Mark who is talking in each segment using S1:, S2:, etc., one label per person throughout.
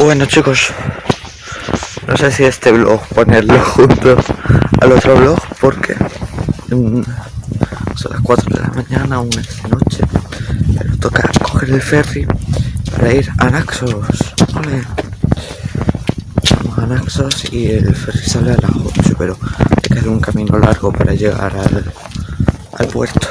S1: Bueno chicos, no sé si este vlog ponerlo junto al otro vlog porque mm, son las 4 de la mañana, aún es de noche, pero toca coger el ferry para ir a Naxos. Ole. Vamos a Naxos y el ferry sale a las 8, pero hay que hacer un camino largo para llegar al puerto.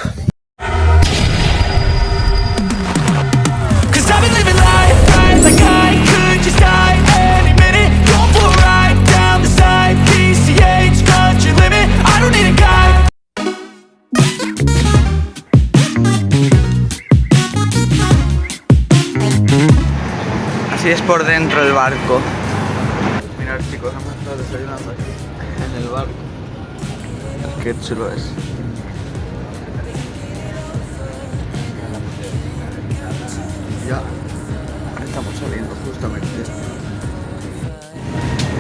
S1: Por dentro el barco. Mirad chicos, hemos estado desayunando aquí en el barco. Qué chulo es. Ya estamos saliendo justamente.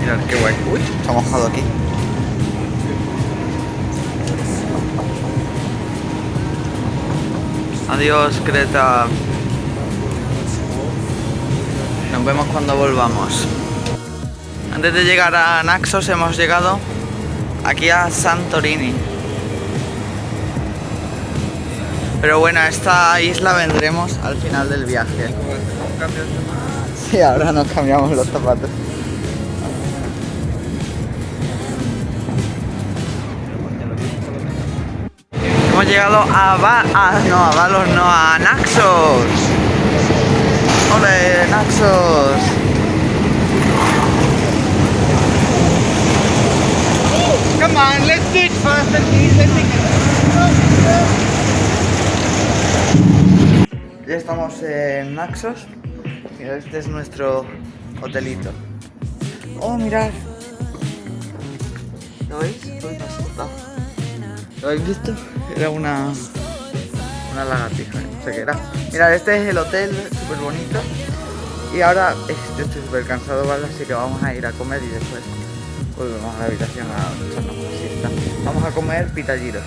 S1: Mirad qué guay. Uy, ha mojado aquí. Adiós, Creta. Nos vemos cuando volvamos. Antes de llegar a Naxos hemos llegado aquí a Santorini. Pero bueno, esta isla vendremos al final del viaje. Sí, ahora nos cambiamos los zapatos. Hemos llegado a, Va a- no, a Valos, no, a Naxos. ¡Ole, Naxos! Come on, let's do it and easy. Ya estamos en Naxos. Mira, este es nuestro hotelito. Oh, mirad. ¿Lo veis? ¿Lo habéis visto? Era una una lagartija, no sé qué era. Mirad, este es el hotel, súper bonito. Y ahora este, estoy súper cansado, ¿vale? Así que vamos a ir a comer y después volvemos a la habitación a echarnos una siesta. Vamos a comer pitalliros.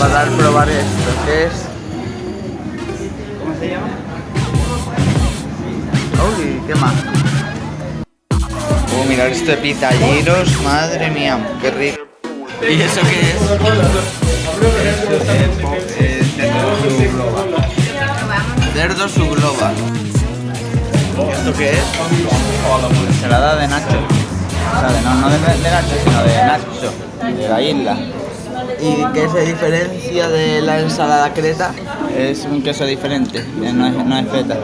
S1: Va a dar probar esto, que es... ¿qué más? Oh, mirad esto de pitalliros, madre mía, qué rico. ¿Y eso qué es? Cerdo su globa. ¿Esto qué es? Ensalada de Nacho. O sea, de, no, no de, de Nacho, sino de Nacho, de la isla. ¿Y qué se diferencia de la ensalada creta? Es un queso diferente, eh, no es, no es feta.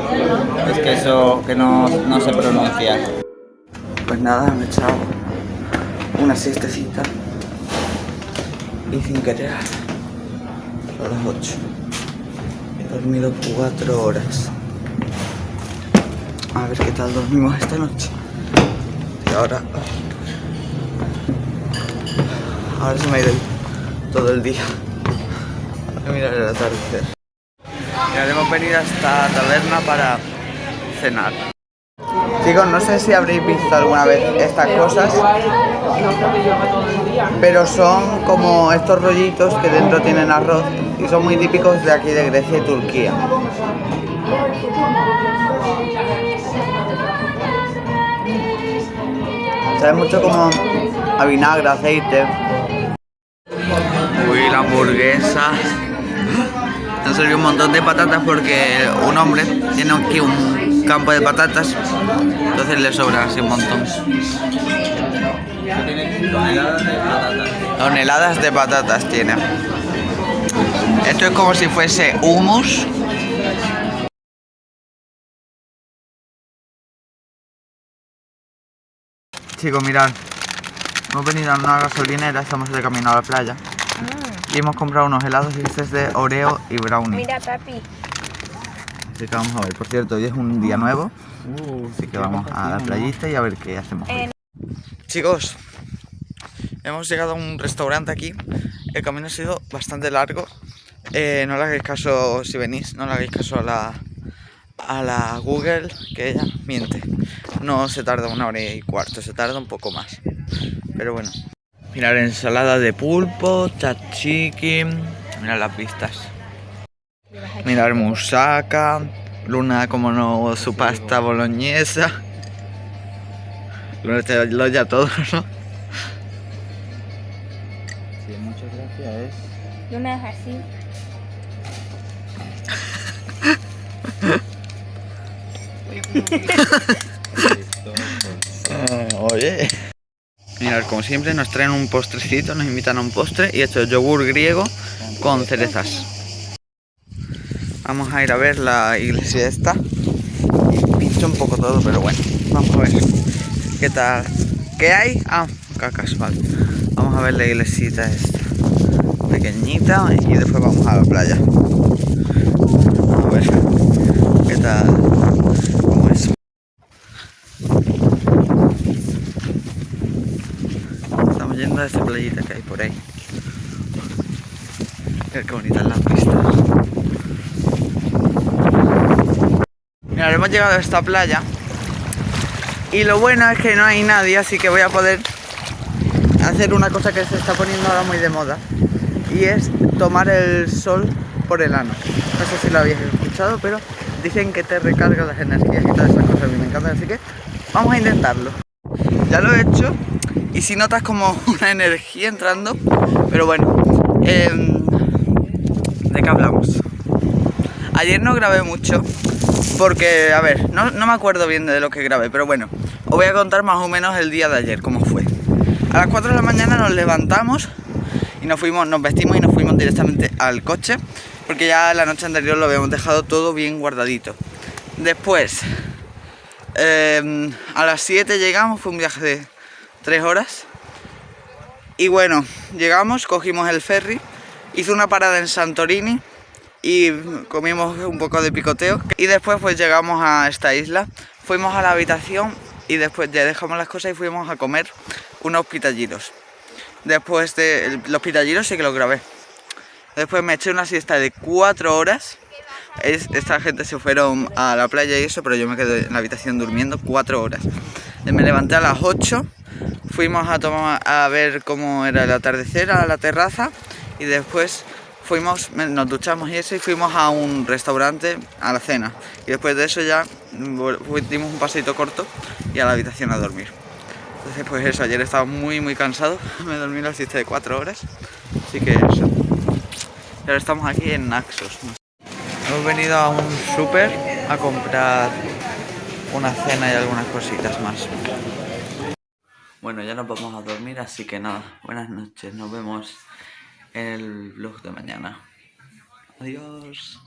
S1: Es queso que no, no se pronuncia. Pues nada, me he echado una siestecita y sin querer son las 8. He dormido 4 horas. A ver qué tal dormimos esta noche. Y ahora... Ahora se me ha ido todo el día. A mirar el atardecer. Mira, hemos venido a esta taberna para cenar. Chicos, no sé si habréis visto alguna vez estas cosas, pero son como estos rollitos que dentro tienen arroz y son muy típicos de aquí de Grecia y Turquía. Sabe mucho como a vinagre, aceite. Uy, la hamburguesa. Han servido un montón de patatas porque un hombre tiene aquí un campo de patatas, entonces le sobra así un montón. Toneladas de patatas tiene. Esto es como si fuese hummus. Chicos, mirad. Hemos venido a una gasolinera, estamos de camino a la playa. Y hemos comprado unos helados y este es de Oreo y brownie.
S2: Mira, papi.
S1: Así que vamos a ver. Por cierto, hoy es un día nuevo. Así que vamos a la playita y a ver qué hacemos. hoy. Chicos, hemos llegado a un restaurante aquí. El camino ha sido bastante largo. Eh, no le hagáis caso si venís, no le hagáis caso a la, a la Google, que ella miente. No se tarda una hora y cuarto, se tarda un poco más. Pero bueno. Mirar ensalada de pulpo, tzatziki. Mirar las vistas. Mirar musaca. Luna, como no, su pasta boloñesa. Luna te lo ya todo, ¿no? Sí, muchas gracias.
S2: Me hagas así.
S1: Ah, oye. Mirad, como siempre nos traen un postrecito, nos invitan a un postre y esto es yogur griego con cerezas. Vamos a ir a ver la iglesia esta. Pincho un poco todo, pero bueno, vamos a ver. ¿Qué tal? ¿Qué hay? Ah, cacas, vale. Vamos a ver la iglesita esta. Pequeñita y después vamos a la playa. A ver. ¿Qué tal? ¿Cómo es? Estamos yendo a esa playita que hay por ahí. Mira qué bonitas las vistas. Mira, hemos llegado a esta playa. Y lo bueno es que no hay nadie, así que voy a poder hacer una cosa que se está poniendo ahora muy de moda. Y es tomar el sol por el ano. No sé si lo habéis escuchado, pero dicen que te recarga las energías y todas esas cosas. Mí me encantan, así que vamos a intentarlo. Ya lo he hecho y si notas como una energía entrando, pero bueno, em, ¿de qué hablamos? Ayer no grabé mucho porque, a ver, no, no me acuerdo bien de lo que grabé, pero bueno, os voy a contar más o menos el día de ayer, cómo fue. A las 4 de la mañana nos levantamos y nos fuimos, nos vestimos y nos fuimos directamente al coche porque ya la noche anterior lo habíamos dejado todo bien guardadito. Después, eh, a las 7 llegamos, fue un viaje de 3 horas. Y bueno, llegamos, cogimos el ferry, hizo una parada en Santorini y comimos un poco de picoteo. Y después pues llegamos a esta isla, fuimos a la habitación y después ya dejamos las cosas y fuimos a comer unos pitallitos. Después de los pitallitos sí que los grabé. Después me eché una siesta de 4 horas. Es- esta gente se fueron a la playa y eso, pero yo me quedé en la habitación durmiendo 4 horas. Me levanté a las 8, fuimos a, tomar, a ver cómo era el atardecer a la terraza y después fuimos, nos duchamos y eso y fuimos a un restaurante a la cena. Y después de eso ya fu- dimos un paseito corto y a la habitación a dormir. Entonces pues eso, ayer estaba muy muy cansado, me dormí la siesta de 4 horas, así que eso. Y ahora estamos aquí en Naxos. Hemos venido a un súper a comprar una cena y algunas cositas más. Bueno, ya nos vamos a dormir, así que nada, buenas noches, nos vemos en el vlog de mañana. Adiós.